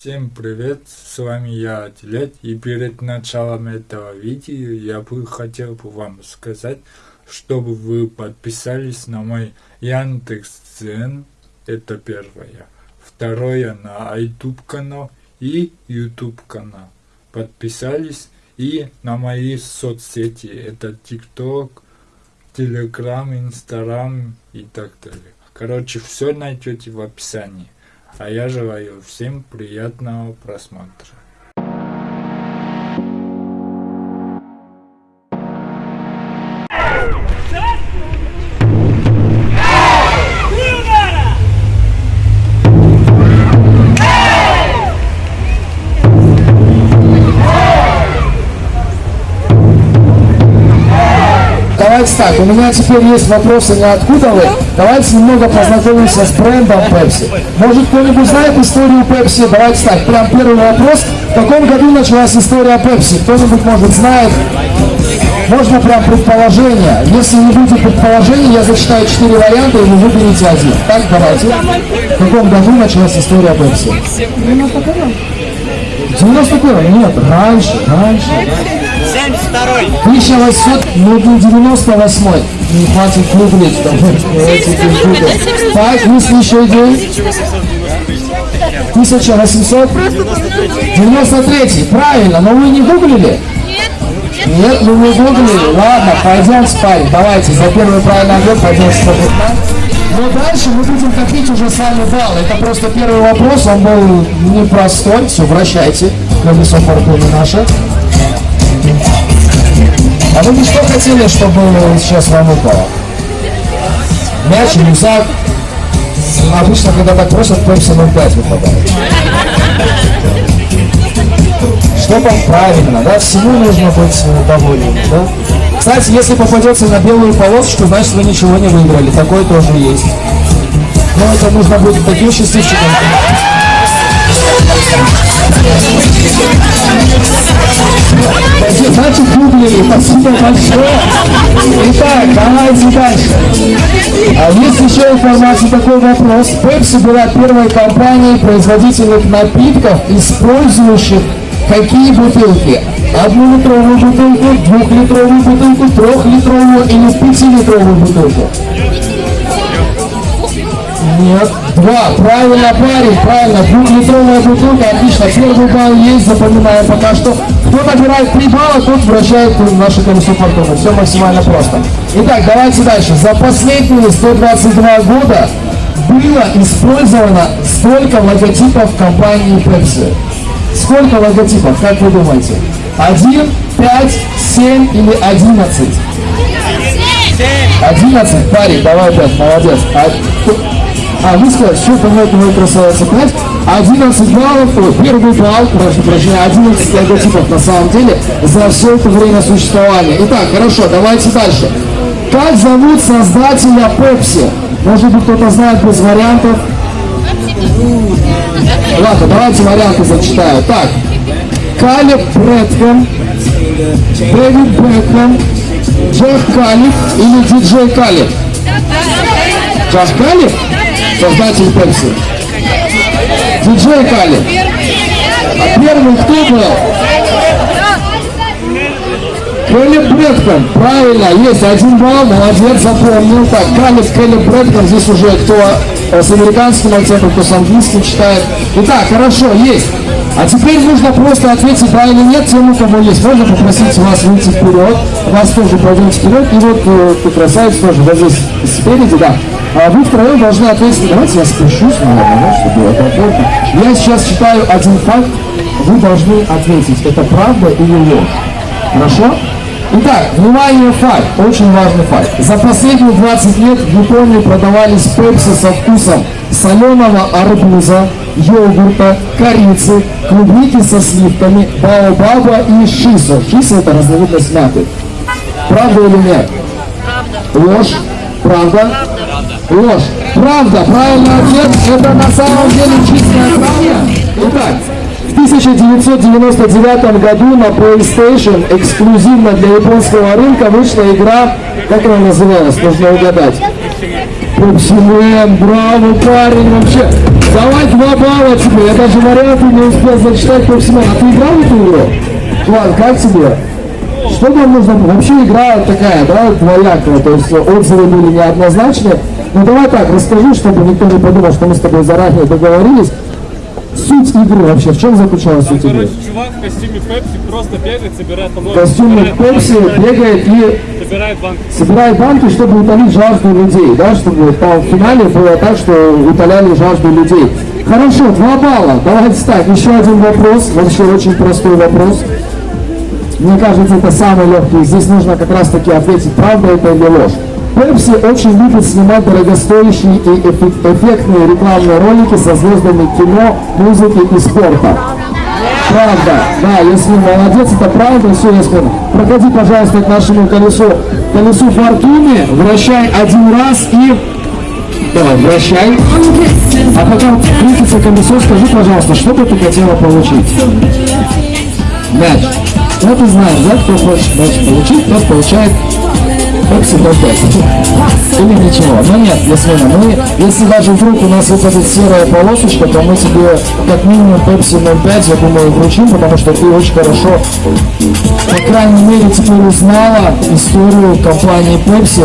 Всем привет, с вами я, Атилет, и перед началом этого видео я бы хотел бы вам сказать, чтобы вы подписались на мой Яндекс.Дзен, это первое, второе на YouTube канал и YouTube канал, подписались и на мои соцсети, это ТикТок, Телеграм, Инстаграм и так далее. Короче, все найдете в описании. А я желаю всем приятного просмотра. Меня теперь есть вопросы не откуда вы. Давайте немного познакомимся с брендом Pepsi. Может кто-нибудь знает историю Pepsi? Давайте так, прям первый вопрос. В каком году началась история Pepsi? Кто-нибудь может знает? Можно прям предположение. Если не будет предположений, я зачитаю четыре варианта, и вы выберете один. Так, давайте. В каком году началась история Pepsi? 91 Нет, раньше, раньше. 72 1800, ну не 98 не хватит гуглить. Так, есть еще идеи? 1893, правильно, но вы не гуглили? Нет, ну вы гуглили. Ладно, пойдем спать. Давайте, за первый правильный ответ пойдем спать. Но дальше мы будем копить уже с вами балл. Это просто первый вопрос, он был непростой. Все, вращайте. Колесо фортуны наше. А вы бы что хотели, чтобы сейчас вам упало? Мяч, рюкзак? Обычно, когда так просят, Пепси 05 выпадает. Что там правильно, да? Всему нужно быть э, довольным, да? Кстати, если попадется на белую полосочку, значит вы ничего не выиграли. Такое тоже есть. Но это нужно будет таким счастливчиком. Значит, гуглили. Спасибо большое. Итак, давайте дальше. А есть еще информация, такой вопрос. Pepsi была первой компанией производительных напитков, использующих какие бутылки? Однолитровую бутылку, двухлитровую бутылку, трехлитровую или пятилитровую бутылку? Нет. Два. Правильно, парень, правильно. Двухлитровая бутылка, отлично. Первый балл есть, запоминаем пока что. Кто набирает три балла, тот вращает наше колесо фортуны. Все максимально просто. Итак, давайте дальше. За последние 122 года было использовано столько логотипов компании Pepsi. Сколько логотипов, как вы думаете? Один, пять, семь или одиннадцать? Одиннадцать, парень, давай пять, молодец. А, сказали, что по-моему мой красавица 5, 11 баллов, первый балл, прошу прощения, 11 логотипов на самом деле за все это время существования. Итак, хорошо, давайте дальше. Как зовут создателя Пепси? Может быть кто-то знает без вариантов? Ладно, давайте варианты зачитаю. Так, Калиб Брэдхэм, Дэвид Брэдхэм, Джефф Калиб или диджей Калиб? Джефф Калиб? Создатель Пепси. Диджей Калиб. А первый кто был? Кэлли Брэдхэм, правильно, есть один балл, молодец, запомнил. Так, Калиб, Кэлли Брэдхэм, здесь уже кто с американским акцентом, кто с английским читает. Итак, хорошо, есть. А теперь нужно просто ответить да или нет тем, у кого есть. Можно попросить вас выйти вперед, вас тоже пойдем вперед, и вот э, ты красавец тоже, вот здесь спереди, да. А вы втроем должны ответить, давайте я спущусь, наверное, чтобы было комфортно. Я сейчас читаю один факт, вы должны ответить, это правда или ложь. Хорошо? Итак, внимание, факт, очень важный факт. За последние 20 лет в Японии продавались пепси со вкусом соленого арбуза, йогурта, корицы, клубники со сливками, баобаба и шисо. Шисо это разновидность мяты. Правда или нет? Правда. Ложь? Правда? Ложь. Правда. Правильный ответ. Это на самом деле чистая правда. Итак, в 1999 году на PlayStation эксклюзивно для японского рынка вышла игра, как она называлась, нужно угадать. Пепси браво, парень, вообще. Давай два балла тебе. Я даже варианты не успел зачитать по всему. А ты играл в эту игру? Ладно, как тебе? Что нам нужно? Вообще игра такая, да, двоякая, то есть отзывы были неоднозначные. Ну давай так, расскажи, чтобы никто не подумал, что мы с тобой заранее договорились. Суть игры вообще, в чем заключалась суть игры? Короче, чувак в костюме Пепси просто бегает, собирает В помойку. костюме Пепси бегает и Собирает банки. собирает банки, чтобы утолить жажду людей, да, чтобы в финале было так, что утоляли жажду людей. Хорошо, два балла. Давайте так, еще один вопрос, вообще очень простой вопрос. Мне кажется, это самый легкий. Здесь нужно как раз таки ответить, правда это или ложь. Пепси очень любит снимать дорогостоящие и эффек- эффектные рекламные ролики со звездами кино, музыки и спорта. Правда, да, если молодец, это правда, все, если проходи, пожалуйста, к нашему колесу, колесу фортуны, вращай один раз и давай, вращай. А пока крутится колесо, скажи, пожалуйста, что бы ты хотела получить? Мяч. Ну ты знаешь, да, кто хочет мяч получить, тот получает Пепси 05. Или ничего. Но нет, если мы, если даже вдруг у нас выпадет серая полосочка, то мы тебе как минимум Pepsi 05, я думаю, вручим, потому что ты очень хорошо, по крайней мере, теперь узнала историю компании Pepsi.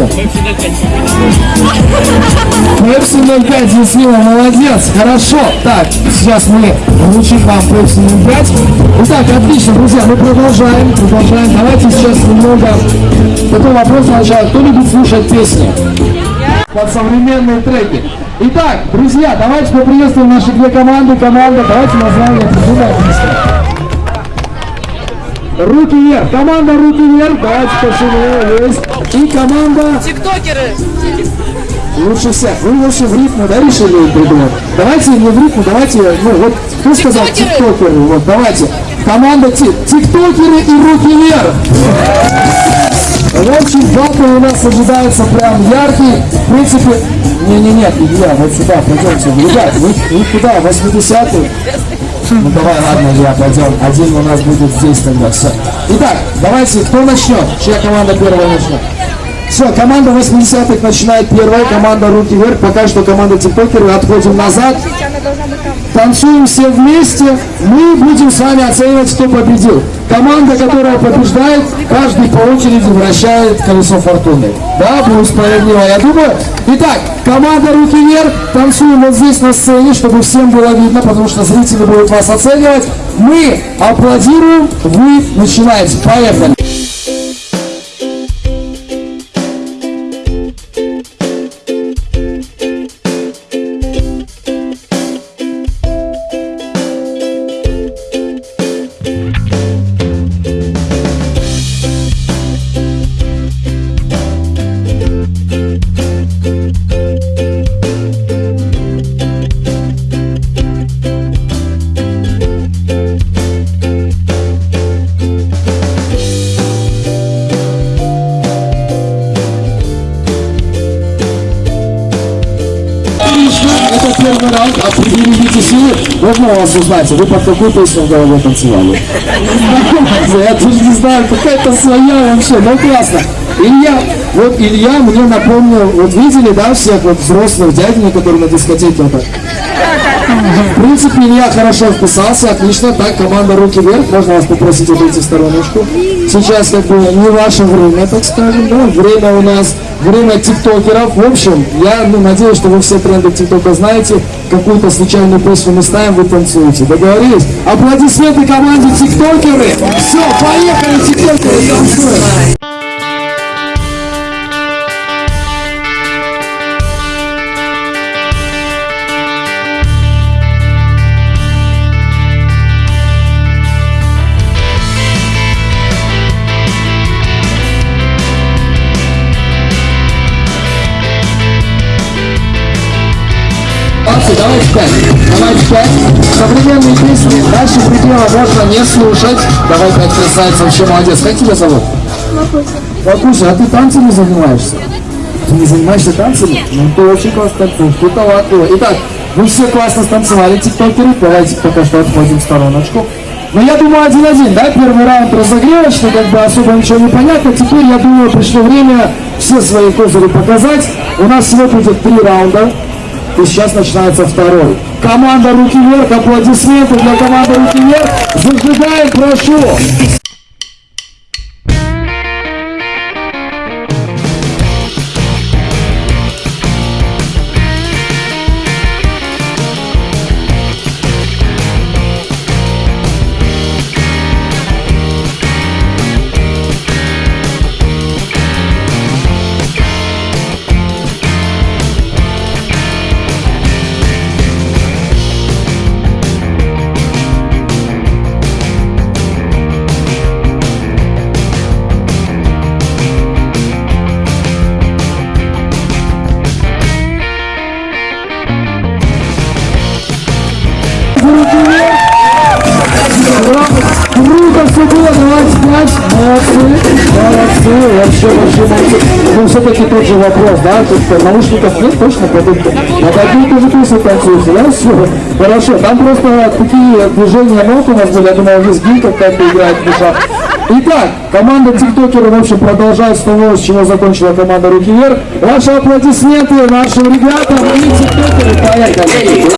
Pepsi 05, Ясмина, молодец, хорошо. Так, сейчас мы вручим вам Pepsi 05. Итак, отлично, друзья, мы продолжаем, продолжаем. Давайте сейчас немного такой вопрос сначала. Кто любит слушать песни? Под современные треки. Итак, друзья, давайте поприветствуем наши две команды. Команда, давайте название придумаем. Руки вверх. Команда руки вверх. Давайте есть. И команда Тиктокеры. лучше всех. Вы лучше в рифму, да, решили придумать? Давайте не в рифму, давайте, ну вот, кто сказал Тиктокеры. Вот, давайте. Команда ти- тиктокеры и руки вверх. Общем, батл у нас ожидается прям яркий. В принципе, не-не-не, Илья, вот сюда, пойдемте. Ребят, вы, вы куда, 80-й? Ну давай, ладно, Илья, пойдем. Один у нас будет здесь тогда, все. Итак, давайте, кто начнет? Чья команда первая начнет? Все, команда 80-х начинает первая, команда руки вверх, пока что команда тиктокеры, отходим назад. Танцуем все вместе, мы будем с вами оценивать, кто победил. Команда, которая побеждает, каждый по очереди вращает колесо фортуны. Да, будет справедливо, я думаю. Итак, команда руки вверх, танцуем вот здесь на сцене, чтобы всем было видно, потому что зрители будут вас оценивать. Мы аплодируем, вы начинаете. Поехали. Можно у вас узнать, вы под какую песню в голове танцевали? Я тоже не знаю, какая-то своя вообще, ну классно. Илья, вот Илья мне напомнил, вот видели, да, всех вот взрослых дядей, которые на дискотеке вот так? В принципе, Илья хорошо вписался, отлично. Так, команда руки вверх, можно вас попросить отойти в стороночку. Сейчас как бы не ваше время, так скажем, да, время у нас, время тиктокеров. В общем, я ну, надеюсь, что вы все тренды тиктока знаете. Какую-то случайную песню мы ставим, вы танцуете. Договорились? Аплодисменты команде тиктокеры. Все, поехали, тиктокеры, танцуем. Молодцы, давайте пять. Современные песни дальше предела можно не слушать. Давай пять красавица, вообще молодец. Как тебя зовут? Лакуся, а ты танцами занимаешься? Ты не занимаешься танцами? Ну ты очень классно танцуешь, ты талантливый. Итак, вы все классно станцевали, тиктокеры. Давайте пока что отходим в стороночку. Но я думаю, один-один, да, первый раунд разогревочный, как бы особо ничего не понятно. Теперь, я думаю, пришло время все свои козыри показать. У нас всего будет три раунда. И сейчас начинается второй. Команда «Руки вверх», аплодисменты для команды «Руки вверх». Зажигаем, прошу. Вообще молодцы. Ну, все-таки тот же вопрос, да, тут наушников нет, точно продукты. На какие тоже песни танцуете, да, все. Хорошо, там просто такие движения ног у нас были, я думал, уже сгин какая-то играет в душа. Итак, команда тиктокеров, в общем, продолжает с того, с чего закончила команда «Руки вверх». Ваши аплодисменты нашим ребятам и тиктокеры, поехали.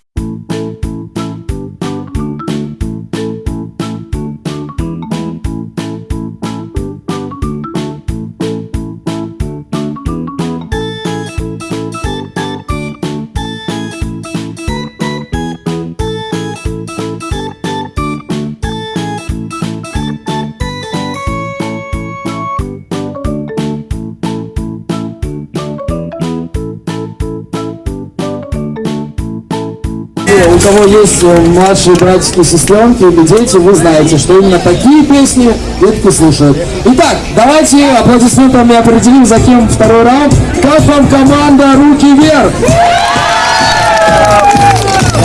Кого есть э, младшие братики и сестренки или дети, вы знаете, что именно такие песни детки слушают. Итак, давайте аплодисментами определим, за кем второй раунд. Как вам команда «Руки вверх»?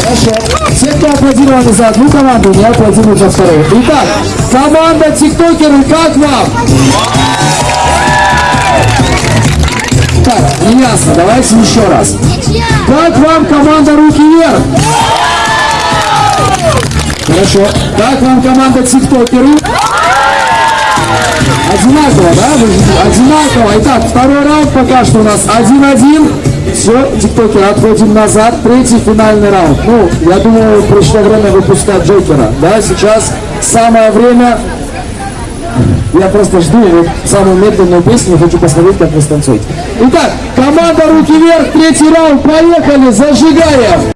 Хорошо. Все, кто аплодировали за одну команду, не аплодируют за вторую. Итак, команда тиктокеры, как вам? Не ясно, давайте еще раз. Как вам команда «Руки вверх»? Хорошо. Как вам команда тиктокеры? Одинаково, да? Одинаково. Итак, второй раунд пока что у нас 1-1. Все, тиктокеры, отходим назад. Третий финальный раунд. Ну, я думаю, пришло время выпускать Джокера. Да, сейчас самое время. Я просто жду самую медленную песню, хочу посмотреть, как вы станцуете. Итак, команда «Руки вверх», третий раунд, поехали, зажигаем!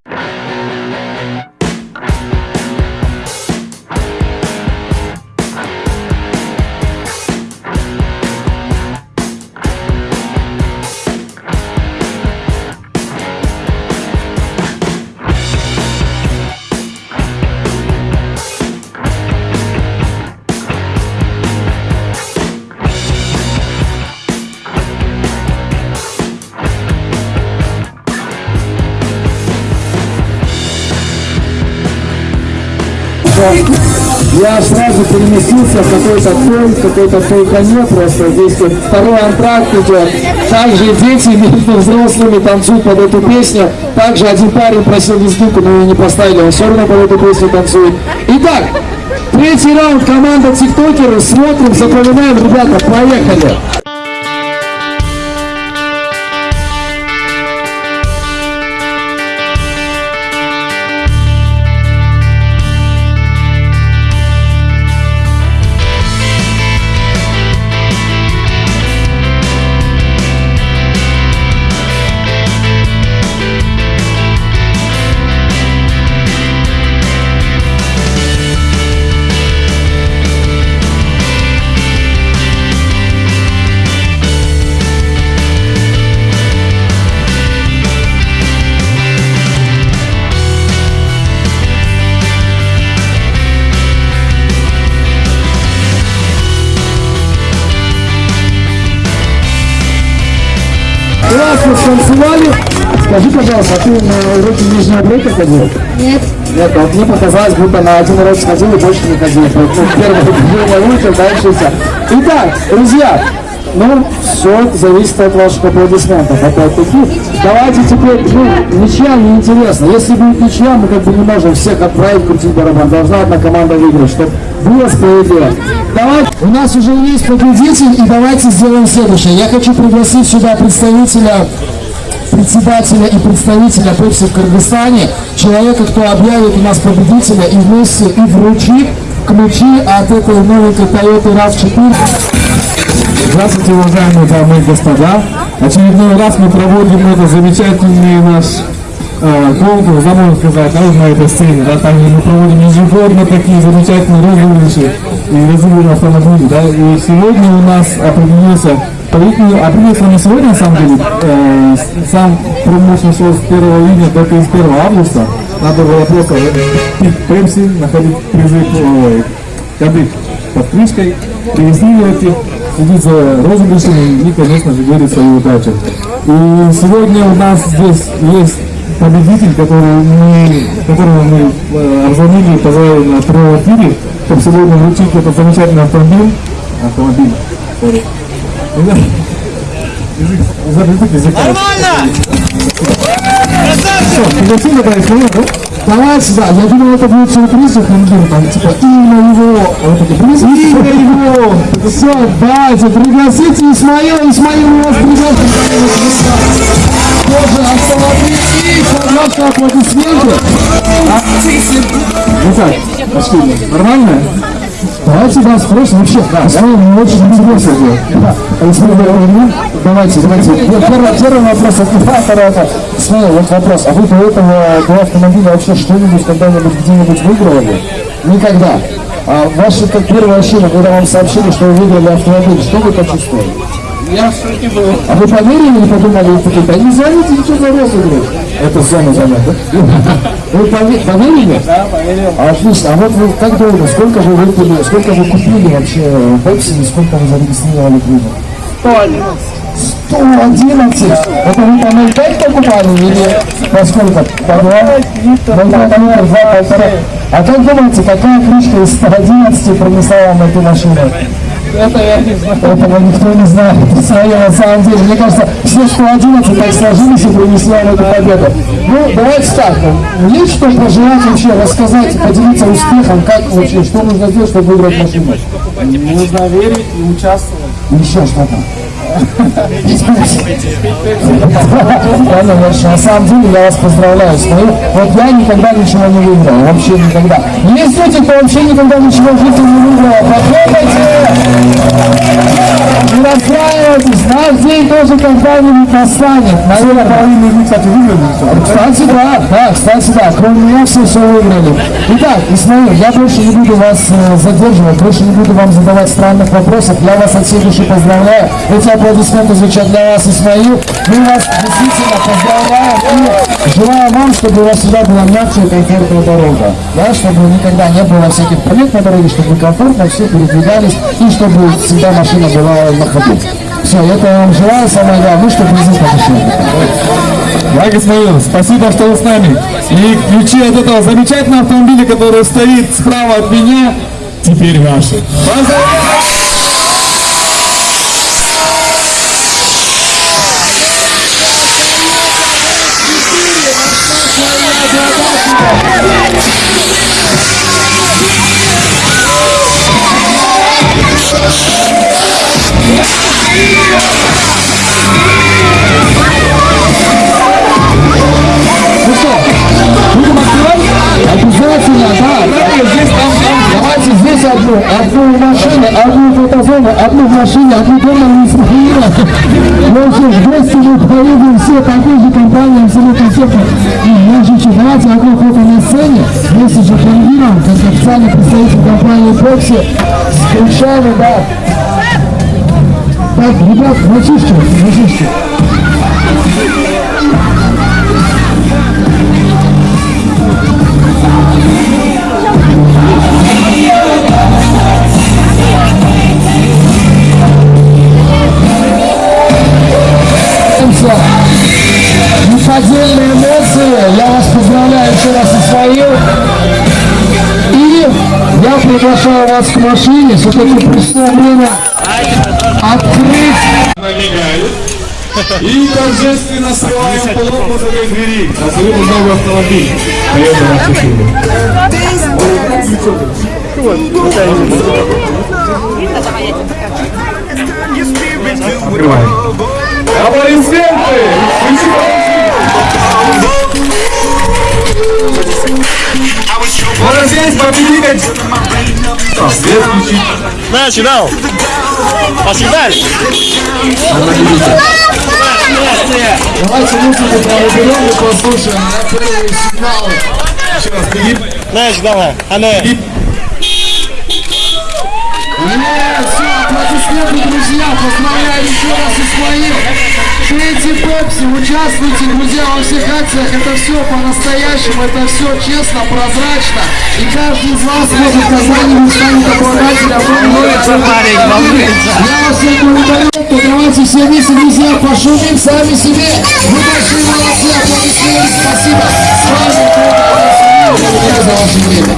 Я сразу переместился в какой-то той, какой-то той коне просто. Здесь вот второй антракт идет. Также дети между взрослыми танцуют под эту песню. Также один парень просил дискинку, но ее не поставили. Он все равно под эту песню танцует. Итак, третий раунд. Команда тиктокеры. Смотрим, запоминаем. Ребята, поехали. А ты на уроки нижнего брейка ходил? Нет. Нет, вот мне показалось, будто на один урок сходил и больше не ходил. Вот, Ну, первое движение выучил, дальше все. Итак, друзья, ну, все зависит от ваших аплодисментов. Опять-таки, давайте теперь, ну, ничья неинтересно. Если будет ничья, мы как бы не можем всех отправить крутить барабан. Должна одна команда выиграть, чтобы было справедливо. Давайте, у нас уже есть победитель, и давайте сделаем следующее. Я хочу пригласить сюда представителя председателя и представителя Пепси в Кыргызстане, человека, кто объявит у нас победителя и вместе и вручит ключи от этой новенькой Toyota RAV4. Здравствуйте, уважаемые дамы и господа. Очередной раз мы проводим этот замечательный наш э, конкурс, да, можно сказать, да, на этой сцене. Да, также мы проводим ежегодно такие замечательные розыгрыши и разыгрываем автомобили. Да, и сегодня у нас определился победитель, определился не сегодня, на самом деле, э, сам промоушен шел с 1 июня до 31 августа. Надо было просто пить Пепси, находить призы, ой, коды под крышкой, регистрировать их, следить за розыгрышами и, конечно же, верить в свою удачу. И сегодня у нас здесь есть победитель, который мы, которого мы э, обзвонили и позвали на прямом эфире, чтобы сегодня вручить этот замечательный автомобиль. Автомобиль. Sorry. Язык, язык, язык. Нормально! Все, пригласили, да, Исмаил, да? Давай сюда, я думал, это будет сюрприз у Хангира, там типа имя его, вот это приз, имя его. Все, давайте, пригласите Исмаила, Исмаил у вас пригласит. Тоже автомобиль и, пожалуйста, аплодисменты. А? Итак, пошли. Нормально? Давайте вас спросим вообще, да, Исмаил, мне очень интересно. Да. Исмаил, ну, давайте, давайте. Первый, первый вопрос от второй это. Исмаил, вот вопрос. А вы до этого, до автомобиля вообще что-нибудь когда-нибудь где-нибудь выигрывали? Никогда. А ваше как первое ощущение, когда вам сообщили, что вы выиграли автомобиль, что вы почувствовали? Я в шоке был. А вы поверили или подумали, такие, да не звоните, ничего за розыгрыш? Это зона занят, да? Вы пове- поверили? Да, поверил. Отлично. А вот вы как долго, сколько вы выпили, сколько вы купили вообще Пепси и сколько вы зарегистрировали клубов? 111. Это вы по 0,5 покупали или по сколько? По 2? Ну, по полтора, два, полтора. А как думаете, какая крышка из 111 принесла вам эту машину? Это я не знаю. Этого никто не знает. Свое на самом деле. Мне кажется, все 111 так сложились и принесли вам эту победу. Ну, давайте так. Есть что пожелать вообще, рассказать, поделиться успехом, как вообще, что нужно сделать, чтобы выиграть машину? Нужно верить и участвовать. Еще что-то. На самом деле я вас поздравляю с моим. Вот я никогда ничего не выиграл, вообще никогда. Есть люди, кто вообще никогда ничего в жизни не выиграл. Похлопайте! Не расстраивайтесь, наш день тоже когда-нибудь настанет. Наверное, Половина из них, кстати, выиграли. Кстати, да, да, кстати, да, кроме меня все все выиграли. Итак, Исмаил, я больше не буду вас э, задерживать, больше не буду вам задавать странных вопросов. Я вас от всей души поздравляю. Эти аплодисменты звучат для вас, Исмаил. Мы вас действительно поздравляем и желаю вам, чтобы у вас всегда была мягкая и комфортная дорога. Да, чтобы никогда не было всяких проблем на дороге, чтобы вы комфортно все передвигались и чтобы всегда машина была на ходу. Все, это я вам желаю, самое главное, чтобы не запомнили. Да, Исмаил, спасибо, что вы с нами. И ключи от этого замечательного автомобиля, который стоит справа от меня, теперь ваши. Поздравляю! Ну что, будем открывать? Обязательно, да. Здесь, там, Давайте здесь одну, одну в машине, одну в фотозону, одну в машине, одну дома не инструктора. Ну что ж, вместе мы поедем все такой же компании, абсолютно все. И шучу, давайте одно фото на сцене, вместе же планируем, как официальный представитель компании Пепси, с ключами, да. Так, ребят, мальчишки, мальчишки. Неподдельные эмоции. Я вас поздравляю еще раз Исмаил. И я приглашаю вас к машине. Все-таки пришло время открыть Налегают. И торжественно скрываем полок мозговой двери. Абсолютно новый автомобиль. Toyota RAV4. Открываем. Аплодисменты! Можно здесь попиликать. А, свет включить. Дал. Пошли дальше. Давайте музыку проберем и послушаем на первые сигналы. Еще раз, клип. Значит, давай. А ну. Нет, все, аплодисменты, друзья, поздравляю еще раз Исмаил. Третий Пепси, участвуйте, друзья, во всех акциях, это все по-настоящему, это все честно, прозрачно, и каждый из вас может когда-нибудь станет обладателем Я вас всех благодарю, давайте все вместе, друзья, пошумим сами себе, вы большие молодцы, аплодисменты, спасибо, с вами Благодарю за ваше время.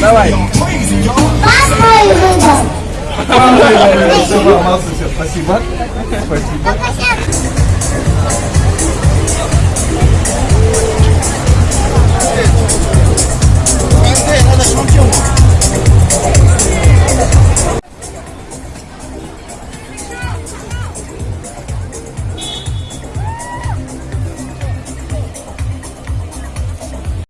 Давай. Папа выиграл. Молодцы, все, спасибо. Спасибо.